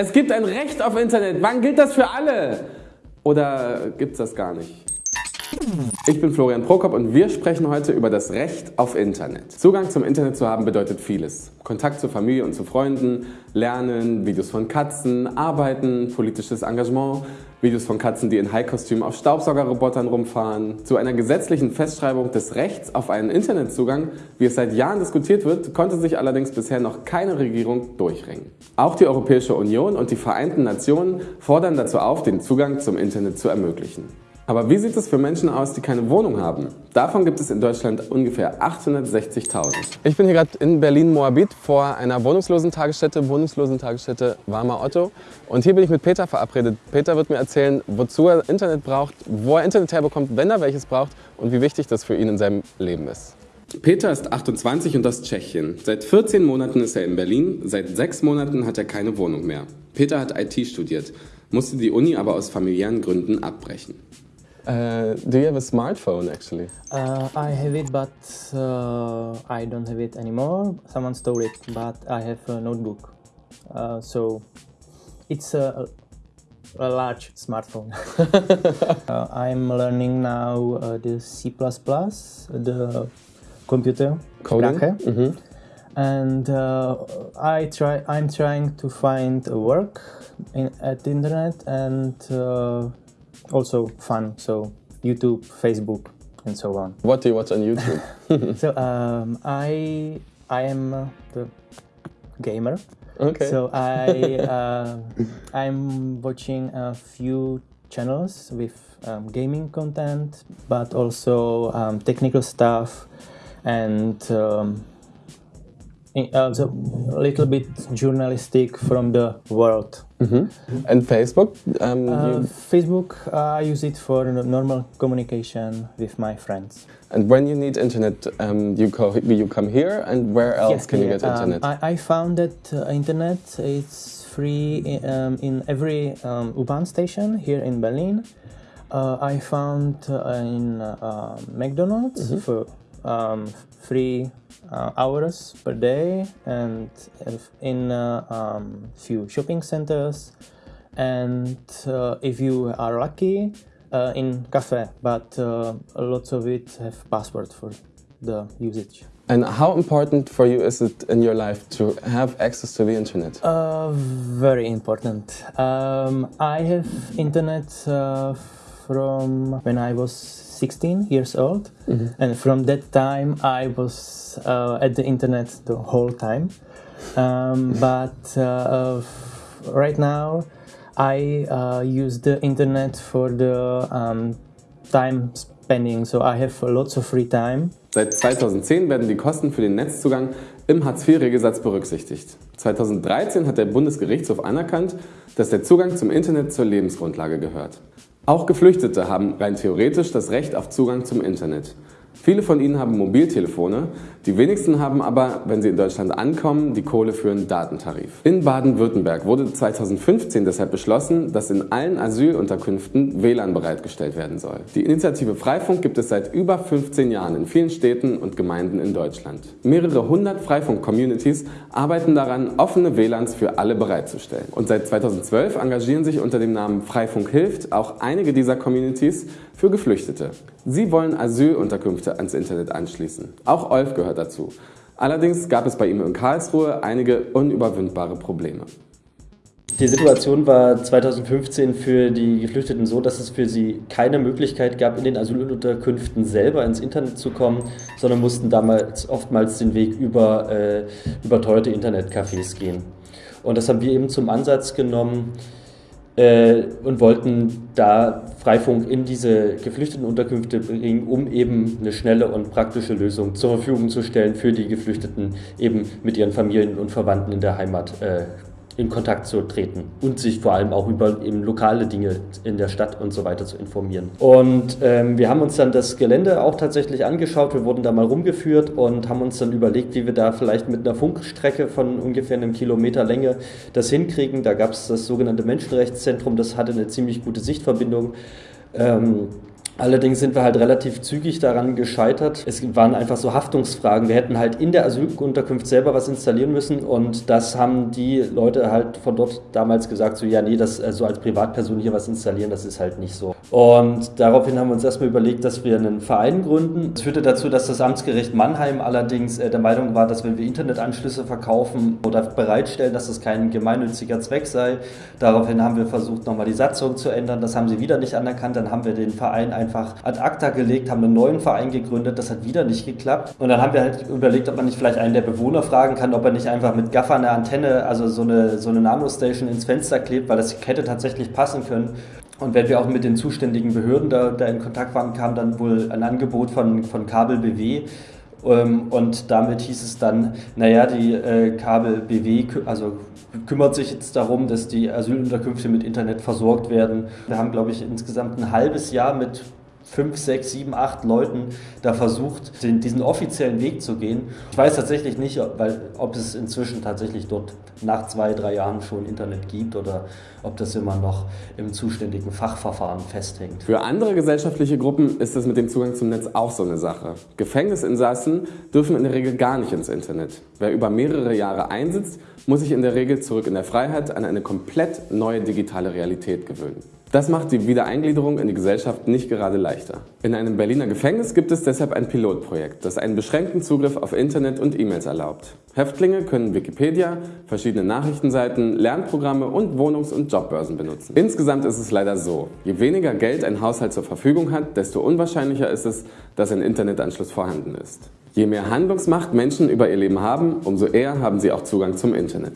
Es gibt ein Recht auf Internet. Wann gilt das für alle? Oder gibt es das gar nicht? Ich bin Florian Prokop und wir sprechen heute über das Recht auf Internet. Zugang zum Internet zu haben bedeutet vieles. Kontakt zur Familie und zu Freunden, Lernen, Videos von Katzen, Arbeiten, politisches Engagement, Videos von Katzen, die in High-Kostüm auf Staubsaugerrobotern rumfahren. Zu einer gesetzlichen Festschreibung des Rechts auf einen Internetzugang, wie es seit Jahren diskutiert wird, konnte sich allerdings bisher noch keine Regierung durchringen. Auch die Europäische Union und die Vereinten Nationen fordern dazu auf, den Zugang zum Internet zu ermöglichen. Aber wie sieht es für Menschen aus, die keine Wohnung haben? Davon gibt es in Deutschland ungefähr 860.000. Ich bin hier gerade in Berlin-Moabit vor einer Wohnungslosentagesstätte, Wohnungslosentagesstätte Warmer Otto. Und hier bin ich mit Peter verabredet. Peter wird mir erzählen, wozu er Internet braucht, wo er Internet herbekommt, wenn er welches braucht und wie wichtig das für ihn in seinem Leben ist. Peter ist 28 und aus Tschechien. Seit 14 Monaten ist er in Berlin, seit sechs Monaten hat er keine Wohnung mehr. Peter hat IT studiert, musste die Uni aber aus familiären Gründen abbrechen. Uh, do you have a smartphone actually? Uh, I have it, but uh, I don't have it anymore. Someone stole it, but I have a notebook. Uh, so it's a, a large smartphone. Uh, I'm learning now uh, the C++, the computer coding. Mm -hmm. And I try. I'm trying to find a work in, at the internet and also fun. So YouTube, Facebook, and so on. What do you watch on YouTube? so um, I I am the gamer. Okay. So I uh, I'm watching a few channels with um, gaming content, but also um, technical stuff and um, uh, a little bit journalistic from the world. Mm -hmm. And Facebook? Um, uh, Facebook, uh, I use it for normal communication with my friends. And when you need internet, um, you, you come here, and where else yes, can yeah, you get internet? Um, I, I, found that uh, internet is free in, um, in every um, U-Bahn station here in Berlin. Uh, I found uh, in McDonald's mm -hmm. for three uh, hours per day and in a uh, um, few shopping centers and uh, if you are lucky uh, in cafe but uh, lots of it have password for the usage and how important for you is it in your life to have access to the internet? Uh, very important. Um, I have internet from when I was 16 years old, mm -hmm. and from that time I was uh, at the internet the whole time. Um, but uh, right now I uh, use the internet for the um, time spending, so I have lots of free time. Seit 2010 werden die Kosten für den Netzzugang im Hartz-IV-Regelsatz berücksichtigt. 2013 hat der Bundesgerichtshof anerkannt, dass der Zugang zum Internet zur Lebensgrundlage gehört. Auch Geflüchtete haben rein theoretisch das Recht auf Zugang zum Internet. Viele von ihnen haben Mobiltelefone, die wenigsten haben aber, wenn sie in Deutschland ankommen, die Kohle für einen Datentarif. In Baden-Württemberg wurde 2015 deshalb beschlossen, dass in allen Asylunterkünften WLAN bereitgestellt werden soll. Die Initiative Freifunk gibt es seit über 15 Jahren in vielen Städten und Gemeinden in Deutschland. Mehrere hundert Freifunk-Communities arbeiten daran, offene WLANs für alle bereitzustellen. Und seit 2012 engagieren sich unter dem Namen Freifunk hilft auch einige dieser Communities für Geflüchtete. Sie wollen Asylunterkünfte ans Internet anschließen. Auch Olf gehört dazu. Allerdings gab es bei ihm in Karlsruhe einige unüberwindbare Probleme. Die Situation war 2015 für die Geflüchteten so, dass es für sie keine Möglichkeit gab, in den Asylunterkünften selber ins Internet zu kommen, sondern mussten damals oftmals den Weg über äh, überteuerte Internetcafés gehen. Und das haben wir eben zum Ansatz genommen, äh, und wollten da Freifunk in diese Geflüchtetenunterkünfte bringen, um eben eine schnelle und praktische Lösung zur Verfügung zu stellen für die Geflüchteten, eben mit ihren Familien und Verwandten in der Heimat äh, in Kontakt zu treten und sich vor allem auch über eben lokale Dinge in der Stadt und so weiter zu informieren. Und ähm, wir haben uns dann das Gelände auch tatsächlich angeschaut, wir wurden da mal rumgeführt und haben uns dann überlegt, wie wir da vielleicht mit einer Funkstrecke von ungefähr einem Kilometer Länge das hinkriegen. Da gab es das sogenannte Menschenrechtszentrum, das hatte eine ziemlich gute Sichtverbindung. Ähm, Allerdings sind wir halt relativ zügig daran gescheitert. Es waren einfach so Haftungsfragen. Wir hätten halt in der Asylunterkunft selber was installieren müssen und das haben die Leute halt von dort damals gesagt, so ja, nee, das also als Privatperson hier was installieren, das ist halt nicht so. Und daraufhin haben wir uns erstmal überlegt, dass wir einen Verein gründen. Das führte dazu, dass das Amtsgericht Mannheim allerdings äh, der Meinung war, dass wenn wir Internetanschlüsse verkaufen oder bereitstellen, dass das kein gemeinnütziger Zweck sei. Daraufhin haben wir versucht, nochmal die Satzung zu ändern. Das haben sie wieder nicht anerkannt. Dann haben wir den Verein einfach einfach ad acta gelegt, haben einen neuen Verein gegründet, das hat wieder nicht geklappt. Und dann haben wir halt überlegt, ob man nicht vielleicht einen der Bewohner fragen kann, ob er nicht einfach mit Gaffer eine Antenne, also so eine, so eine Nanostation ins Fenster klebt, weil das hätte tatsächlich passen können. Und wenn wir auch mit den zuständigen Behörden da, da in Kontakt waren, kam dann wohl ein Angebot von, von Kabel BW. Ähm, und damit hieß es dann, naja, die äh, Kabel BW, also kümmert sich jetzt darum, dass die Asylunterkünfte mit Internet versorgt werden. Wir haben, glaube ich, insgesamt ein halbes Jahr mit fünf, sechs, sieben, acht Leuten da versucht, den, diesen offiziellen Weg zu gehen. Ich weiß tatsächlich nicht, weil, ob es inzwischen tatsächlich dort nach zwei, drei Jahren schon Internet gibt oder ob das immer noch im zuständigen Fachverfahren festhängt. Für andere gesellschaftliche Gruppen ist es mit dem Zugang zum Netz auch so eine Sache. Gefängnisinsassen dürfen in der Regel gar nicht ins Internet. Wer über mehrere Jahre einsitzt, muss sich in der Regel zurück in der Freiheit an eine komplett neue digitale Realität gewöhnen. Das macht die Wiedereingliederung in die Gesellschaft nicht gerade leichter. In einem Berliner Gefängnis gibt es deshalb ein Pilotprojekt, das einen beschränkten Zugriff auf Internet und E-Mails erlaubt. Häftlinge können Wikipedia, verschiedene Nachrichtenseiten, Lernprogramme und Wohnungs- und Jobbörsen benutzen. Insgesamt ist es leider so, je weniger Geld ein Haushalt zur Verfügung hat, desto unwahrscheinlicher ist es, dass ein Internetanschluss vorhanden ist. Je mehr Handlungsmacht Menschen über ihr Leben haben, umso eher haben sie auch Zugang zum Internet.